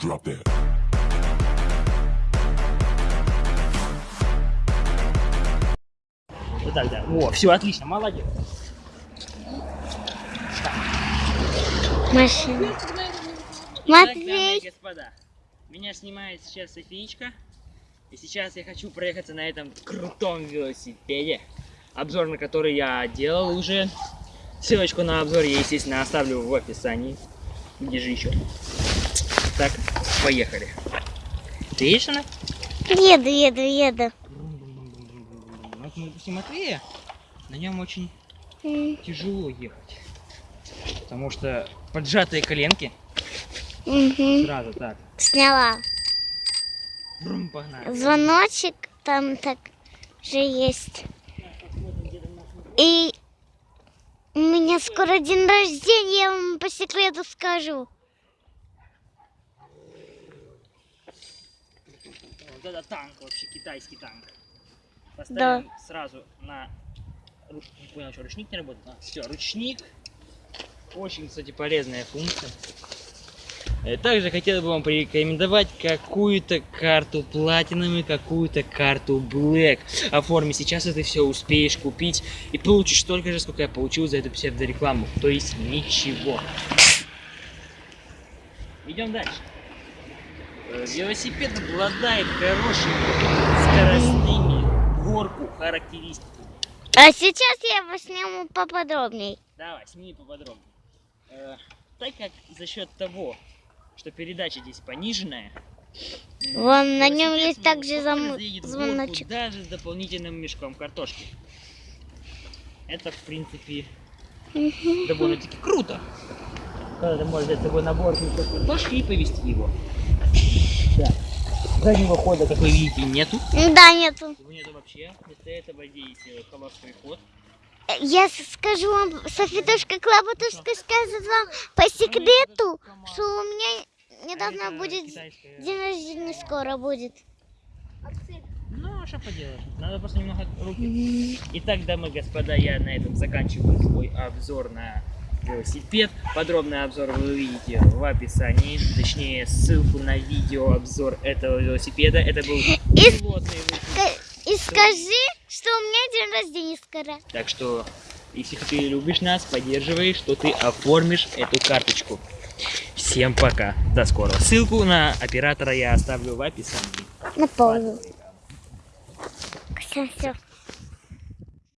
Drop that. Вот так, да. О, все, отлично, молодец. Машина. Так, дамы и Матвей. господа, меня снимает сейчас Софиечка. И сейчас я хочу проехаться на этом крутом велосипеде. Обзор на который я делал уже. Ссылочку на обзор я, естественно, оставлю в описании. Где же еще? Так, поехали. Ты едешь она? Еду, еду, еду. Вот мы допустим, Матвея, на нем очень М, тяжело ехать. Потому что поджатые коленки. мгм. Сразу так. Сняла. Брум, погнали. Звоночек там так же есть. И у меня скоро день рождения, я вам по секрету скажу. Вот это танк вообще, китайский танк. Поставим сразу на... ру- Не понял, что ручник не работает? А, все, ручник. Очень, кстати, полезная функция. Э, Также хотел бы вам порекомендовать какую-то карту Platinum и какую-то карту Black. Оформи сейчас, и ты все успеешь купить и получишь столько же, сколько я получил за эту псевдорекламу. То есть ничего. Идем дальше. Э, Велосипед обладает хорошими скоростными горку характеристиками. А сейчас я его сниму поподробней. Давай, сними поподробнее. Э, так как за счет того, что передача здесь пониженная, м, Вон на нем есть также зам- звоночек. даже с дополнительным мешком картошки. Это, в принципе, довольно-таки круто. Когда ты можешь взять с собой набор картошки и повезти его. Да. Заднего хода, как вы видите, нету. Да, нету. Его нету вообще. Вместо этого э, холостой ход. Я скажу вам, Софитушка Клаботушка скажет вам по секрету, что у меня недавно Это будет китайская- день рождения скоро будет. Ну, что поделаешь. Надо просто немного руки. Итак, дамы и господа, я на этом заканчиваю свой обзор на велосипед. Подробный обзор вы увидите в описании. Точнее, ссылку на видеообзор этого велосипеда. Это был И- пилотный выпуск. Ска- И скажи, что у меня день рождения скоро. Так что, если ты любишь нас, поддерживай, что ты оформишь эту карточку. Всем пока. До скорого. Ссылку на оператора я оставлю в описании. На паузу. Все, все.